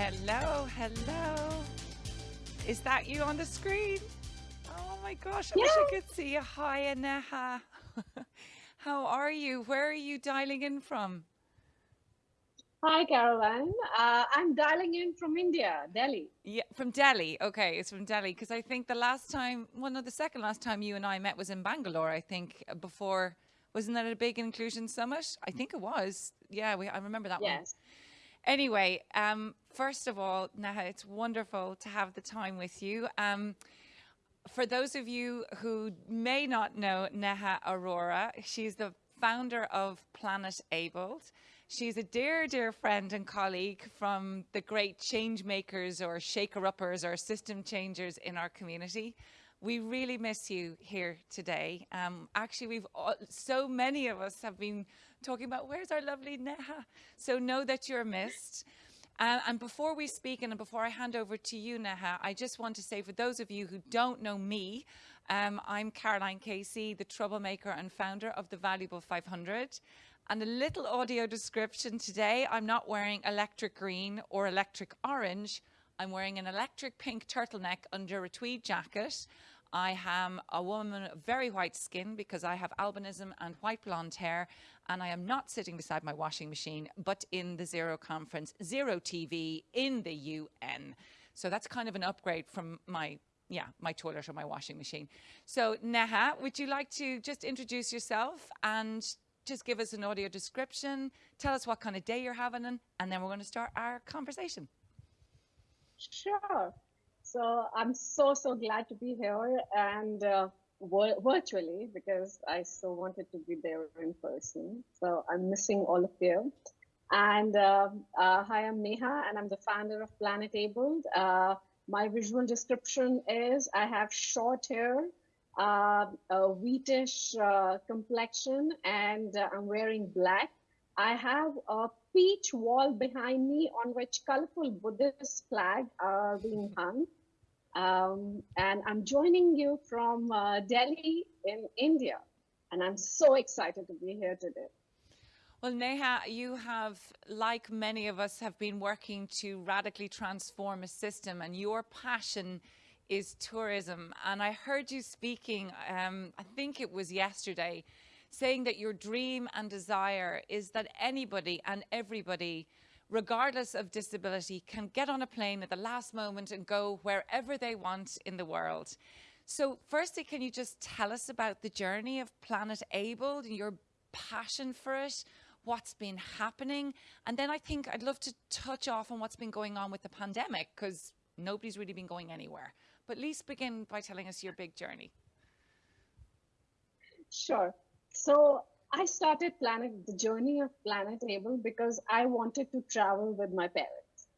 Hello, hello. Is that you on the screen? Oh my gosh, I Yeah. wish I could see you. Hi, Aneha. How are you? Where are you dialing in from? Hi, Caroline. Uh, I'm dialing in from India, Delhi. Yeah, from Delhi. Okay, it's from Delhi because I think the last time, well, no, the second last time you and I met was in Bangalore. I think before, wasn't that a big inclusion summit? I think it was. Yeah, we, I remember that one. Yes. Anyway, um, first of all, Neha, it's wonderful to have the time with you. Um, for those of you who may not know Neha Arora, she's the founder of Planet Abled. She's a dear, dear friend and colleague from the great change makers or shaker uppers or system changers in our community. We really miss you here today. Um, actually, we've all, so many of us have been talking about where's our lovely Neha. So know that you're missed. Uh, and before we speak and before I hand over to you, Neha, I just want to say for those of you who don't know me, um, I'm Caroline Casey, the troublemaker and founder of the Valuable 500. And a little audio description today, I'm not wearing electric green or electric orange. I'm wearing an electric pink turtleneck under a tweed jacket. I am a woman of very white skin because I have albinism and white blonde hair, and I am not sitting beside my washing machine, but in the Zero conference, Zero TV in the UN. So that's kind of an upgrade from my yeah, my toilet or my washing machine. So Neha, would you like to just introduce yourself and just give us an audio description, tell us what kind of day you're having, and, then we're going to start our conversation. Sure. So I'm so, so glad to be here and uh, virtually because I so wanted to be there in person. So I'm missing all of you. And uh, uh, hi, I'm Neha, and I'm the founder of Planet Abled. Uh, my visual description is I have short hair, uh, a wheatish uh, complexion, and uh, I'm wearing black. I have a peach wall behind me on which colorful Buddhist flag are being hung. Um, and I'm joining you from uh, Delhi in India. And I'm so excited to be here today. Well, Neha, you have, like many of us, have been working to radically transform a system, and your passion is tourism. And I heard you speaking, um, I think it was yesterday, saying that your dream and desire is that anybody and everybody, regardless of disability, can get on a plane at the last moment and go wherever they want in the world. So, firstly, can you just tell us about the journey of Planet Abled and your passion for it? What's been happening? And then I think I'd love to touch off on what's been going on with the pandemic because nobody's really been going anywhere. But at least begin by telling us your big journey. Sure. So I started Planet, the journey of Planet Abled because I wanted to travel with my parents.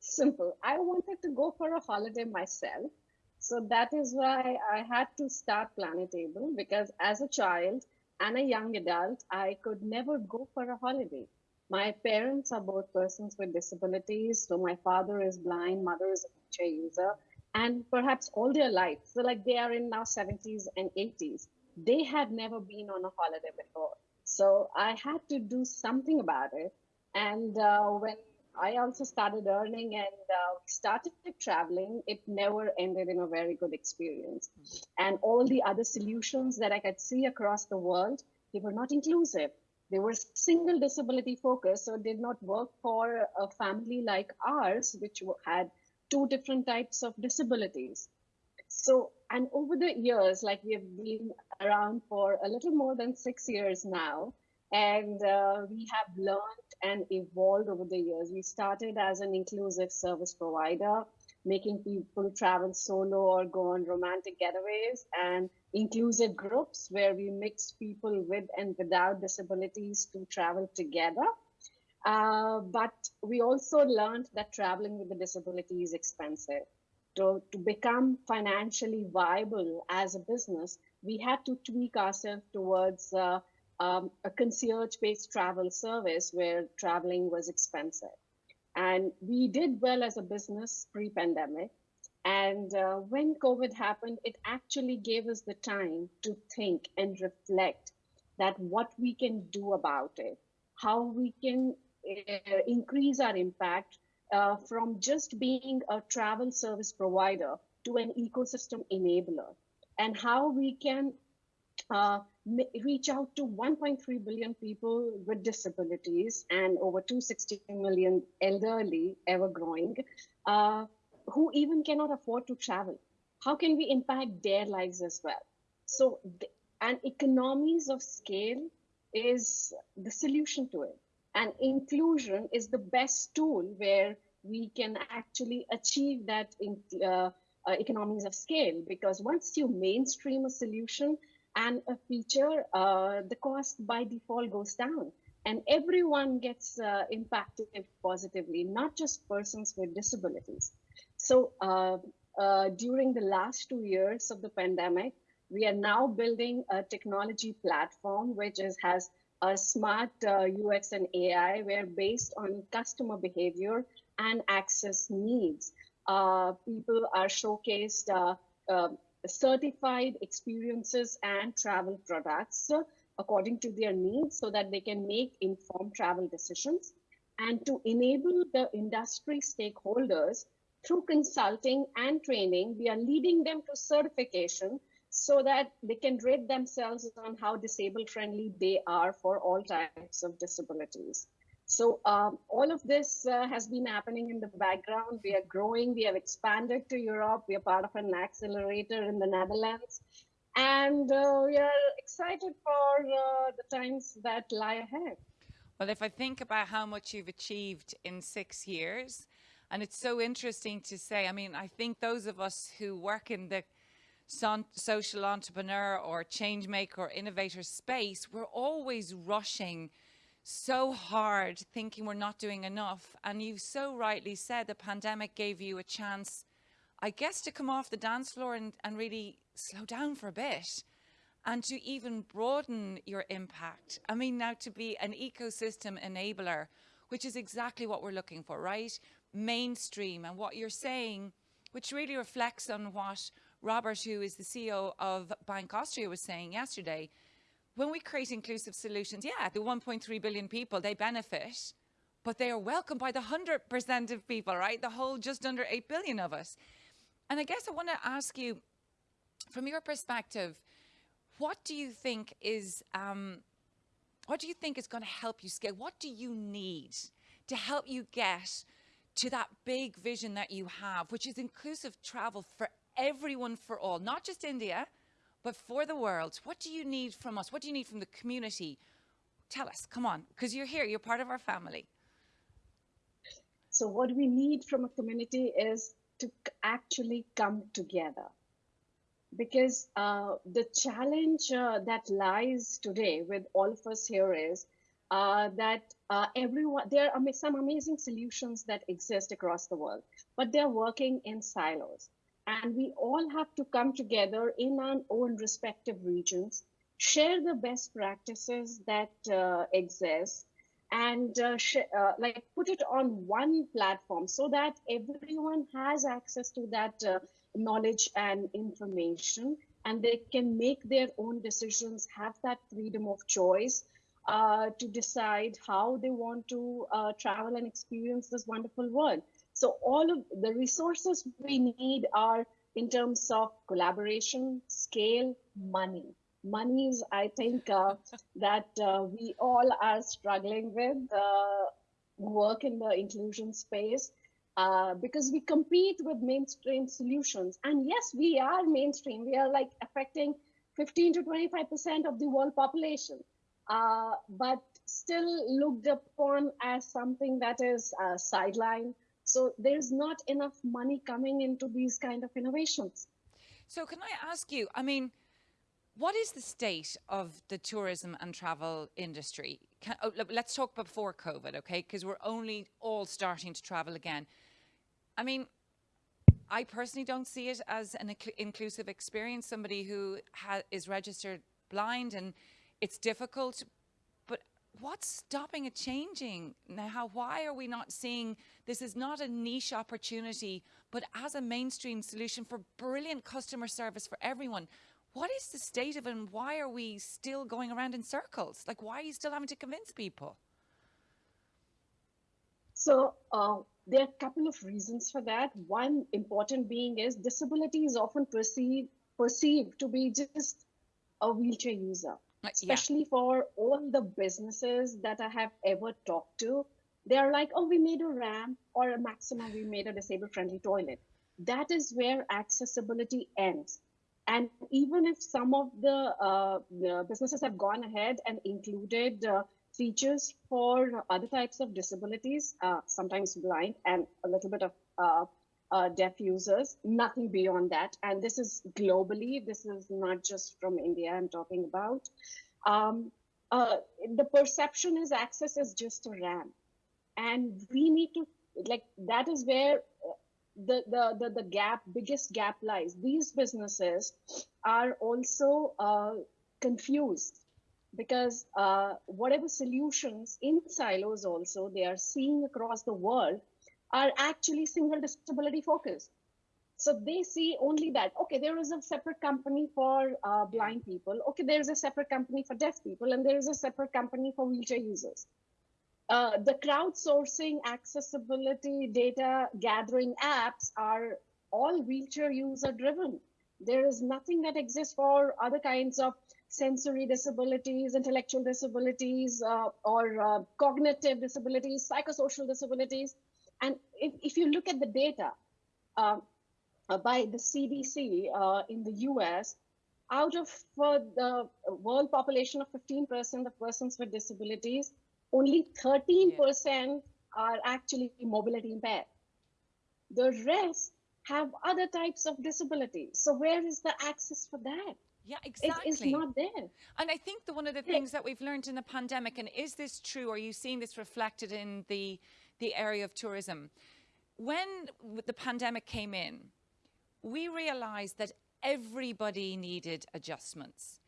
Simple. I wanted to go for a holiday myself. So that is why I had to start Planet Abled because as a child and a young adult, I could never go for a holiday. My parents are both persons with disabilities. So my father is blind, mother is a wheelchair user, and perhaps all their life. So like they are in now 70s and 80s they had never been on a holiday before. So I had to do something about it. And uh, when I also started earning and uh, started traveling, it never ended in a very good experience. And all the other solutions that I could see across the world, they were not inclusive. They were single disability focused, so did not work for a family like ours, which had two different types of disabilities. So, and over the years, like we have been around for a little more than six years now, and uh, we have learned and evolved over the years. We started as an inclusive service provider, making people travel solo or go on romantic getaways, and inclusive groups where we mix people with and without disabilities to travel together. Uh, but we also learned that traveling with a disability is expensive to, to become financially viable as a business, we had to tweak ourselves towards uh, um, a concierge based travel service where traveling was expensive. And we did well as a business pre pandemic. And uh, when COVID happened, it actually gave us the time to think and reflect that what we can do about it, how we can uh, increase our impact uh, from just being a travel service provider to an ecosystem enabler and how we can uh, reach out to 1.3 billion people with disabilities and over 260 million elderly, ever growing, uh, who even cannot afford to travel. How can we impact their lives as well? So, and economies of scale is the solution to it. And inclusion is the best tool where we can actually achieve that in, uh, uh, economies of scale because once you mainstream a solution and a feature, uh, the cost by default goes down and everyone gets uh, impacted positively, not just persons with disabilities. So uh, uh, during the last two years of the pandemic, we are now building a technology platform which is, has a smart UX and AI where based on customer behavior and access needs, uh, people are showcased uh, uh, certified experiences and travel products according to their needs so that they can make informed travel decisions and to enable the industry stakeholders through consulting and training we are leading them to certification so that they can rate themselves on how disabled friendly they are for all types of disabilities so um, all of this uh, has been happening in the background. We are growing. We have expanded to Europe. We are part of an accelerator in the Netherlands. And uh, we are excited for uh, the times that lie ahead. Well, if I think about how much you've achieved in six years, and it's so interesting to say, I mean, I think those of us who work in the social entrepreneur or change maker or innovator space, we're always rushing so hard thinking we're not doing enough. And you so rightly said the pandemic gave you a chance, I guess, to come off the dance floor and, and really slow down for a bit and to even broaden your impact. I mean, now to be an ecosystem enabler, which is exactly what we're looking for, right? Mainstream and what you're saying, which really reflects on what Robert, who is the CEO of Bank Austria, was saying yesterday when we create inclusive solutions, yeah, the 1.3 billion people, they benefit, but they are welcomed by the 100% of people, right? The whole just under 8 billion of us. And I guess I want to ask you, from your perspective, what do you think is, um, what do you think is going to help you scale? What do you need to help you get to that big vision that you have, which is inclusive travel for everyone, for all, not just India, but for the world, what do you need from us? What do you need from the community? Tell us, come on, because you're here, you're part of our family. So what we need from a community is to actually come together. Because uh, the challenge uh, that lies today with all of us here is uh, that uh, everyone, there are some amazing solutions that exist across the world, but they're working in silos and we all have to come together in our own respective regions, share the best practices that uh, exist, and uh, uh, like put it on one platform so that everyone has access to that uh, knowledge and information, and they can make their own decisions, have that freedom of choice. Uh, to decide how they want to uh, travel and experience this wonderful world. So all of the resources we need are in terms of collaboration, scale, money. Money is, I think, uh, that uh, we all are struggling with uh, work in the inclusion space uh, because we compete with mainstream solutions. And yes, we are mainstream. We are like affecting 15 to 25% of the world population, uh, but still looked upon as something that is uh, sidelined so there's not enough money coming into these kind of innovations. So can I ask you, I mean, what is the state of the tourism and travel industry? Can, oh, let's talk before COVID, okay? Because we're only all starting to travel again. I mean, I personally don't see it as an inclusive experience. Somebody who is registered blind and it's difficult, what's stopping it changing now? How why are we not seeing this is not a niche opportunity, but as a mainstream solution for brilliant customer service for everyone? What is the state of it and why are we still going around in circles? Like, why are you still having to convince people? So, uh, there are a couple of reasons for that. One important being is disability is often perceived perceived to be just a wheelchair user, especially yeah. for all the businesses that I have ever talked to. They're like, oh, we made a ramp or a maximum, we made a disabled friendly toilet. That is where accessibility ends. And even if some of the, uh, businesses have gone ahead and included uh, features for other types of disabilities, uh, sometimes blind and a little bit of uh, deaf users, nothing beyond that. And this is globally, this is not just from India I'm talking about. Um, uh, the perception is access is just a ramp. And we need to, like, that is where uh, the, the, the, the gap, biggest gap lies. These businesses are also uh, confused because uh, whatever solutions in silos also they are seeing across the world are actually single disability focused. So they see only that, okay, there is a separate company for uh, blind people. Okay, there is a separate company for deaf people, and there is a separate company for wheelchair users. Uh, the crowdsourcing accessibility data gathering apps are all wheelchair user driven. There is nothing that exists for other kinds of sensory disabilities, intellectual disabilities, uh, or uh, cognitive disabilities, psychosocial disabilities. And if, if you look at the data uh, uh by the CDC uh, in the US, out of uh, the world population of 15% of persons with disabilities, only 13% yeah. are actually mobility impaired. The rest have other types of disabilities. So where is the access for that? Yeah, exactly. It is not there. And I think the, one of the things that we've learned in the pandemic, and is this true? Are you seeing this reflected in the the area of tourism? When the pandemic came in, we realized that everybody needed adjustments.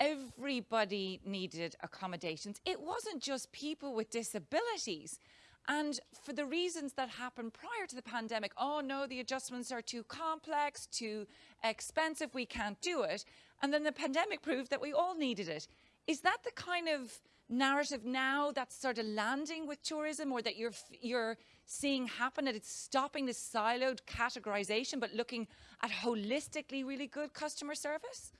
Everybody needed accommodations. It wasn't just people with disabilities. And for the reasons that happened prior to the pandemic, oh no, the adjustments are too complex, too expensive, we can't do it. And then the pandemic proved that we all needed it. Is that the kind of narrative now that's sort of landing with tourism or that you're you're seeing happen that it's stopping this siloed categorization but looking at holistically really good customer service?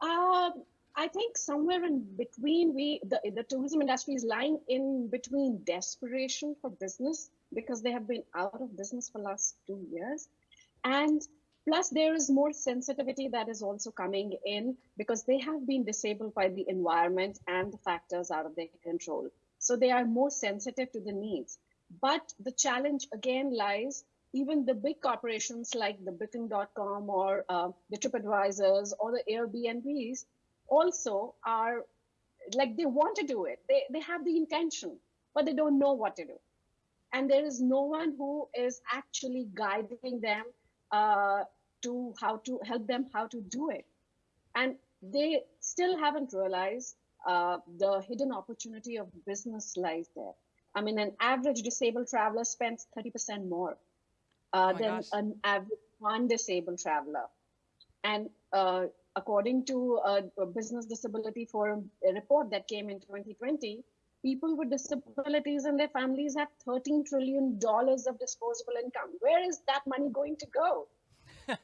Um, I think somewhere in between, we the, the tourism industry is lying in between desperation for business because they have been out of business for last two years, and plus there is more sensitivity that is also coming in because they have been disabled by the environment and the factors out of their control. So they are more sensitive to the needs. But the challenge again lies even the big corporations like the Booking.com or uh, the TripAdvisors or the Airbnbs also are like they want to do it. They, they have the intention, but they don't know what to do. And there is no one who is actually guiding them uh, to how to help them how to do it. And they still haven't realized uh, the hidden opportunity of business lies there. I mean, an average disabled traveler spends 30% more uh, oh than gosh. an average non-disabled traveler. And uh, according to a, a, Business Disability Forum report that came in 2020, people with disabilities and their families have 13 trillion dollars of disposable income. Where is that money going to go?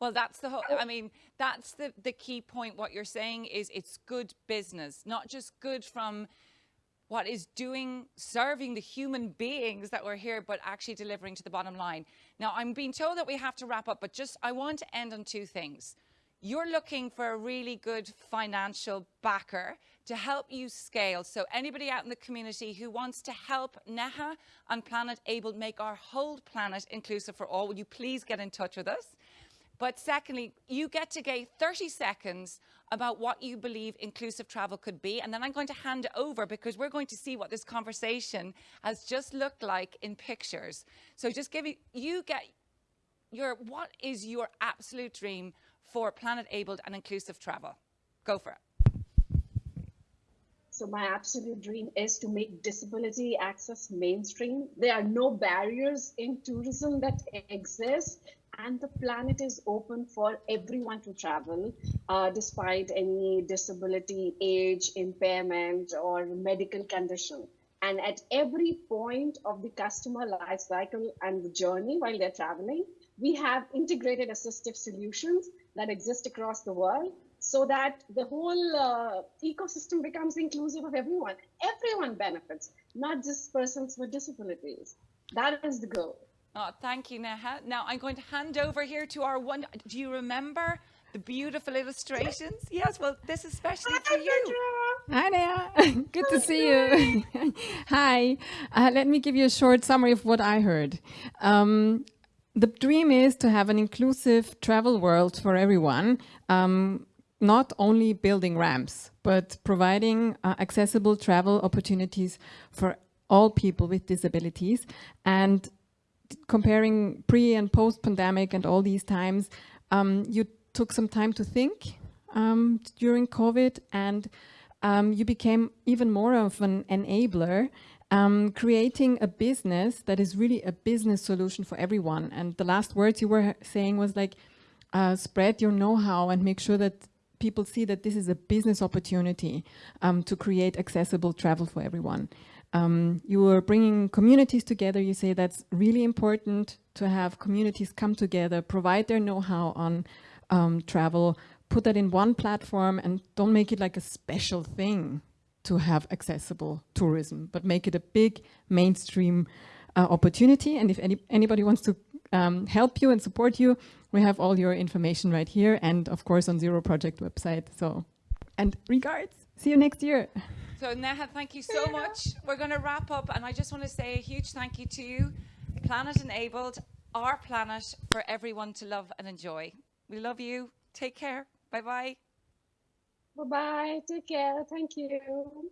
well, that's the whole, I mean, that's the, the key point. What you're saying is it's good business, not just good from what is doing, serving the human beings that were here, but actually delivering to the bottom line. Now, I'm being told that we have to wrap up, but just I want to end on two things. You're looking for a really good financial backer to help you scale. So anybody out in the community who wants to help Neha and Planet Abled make our whole planet inclusive for all, will you please get in touch with us? But secondly, you get to get 30 seconds about what you believe inclusive travel could be. And then I'm going to hand over because we're going to see what this conversation has just looked like in pictures. So just give you, you get your, what is your absolute dream for planet abled and inclusive travel? Go for it. So my absolute dream is to make disability access mainstream. There are no barriers in tourism that exist and the planet is open for everyone to travel uh, despite any disability, age, impairment, or medical condition. And at every point of the customer life cycle and the journey while they're traveling, we have integrated assistive solutions that exist across the world so that the whole uh, ecosystem becomes inclusive of everyone. Everyone benefits, not just persons with disabilities. That is the goal. Oh, thank you, Neha. Now I'm going to hand over here to our one. Do you remember the beautiful illustrations? Yes, well, this is especially for you. Hi Neha, good to see you. Hi, uh, let me give you a short summary of what I heard. Um, the dream is to have an inclusive travel world for everyone, um, not only building ramps, but providing uh, accessible travel opportunities for all people with disabilities. And comparing pre and post pandemic and all these times, um, you took some time to think um, during COVID and um, you became even more of an enabler, um, creating a business that is really a business solution for everyone. And the last words you were saying was like, uh, spread your know-how and make sure that people see that this is a business opportunity um, to create accessible travel for everyone. Um, you are bringing communities together. You say that's really important to have communities come together, provide their know-how on um, travel, put that in one platform and don't make it like a special thing to have accessible tourism, but make it a big mainstream uh, opportunity. And if any, anybody wants to um, help you and support you, we have all your information right here and of course on Zero Project website. So, and regards, see you next year. So Neha, thank you so much. We're going to wrap up and I just want to say a huge thank you to you, Planet Enabled, our planet for everyone to love and enjoy. We love you. Take care. Bye-bye. Bye-bye. Take care. Thank you.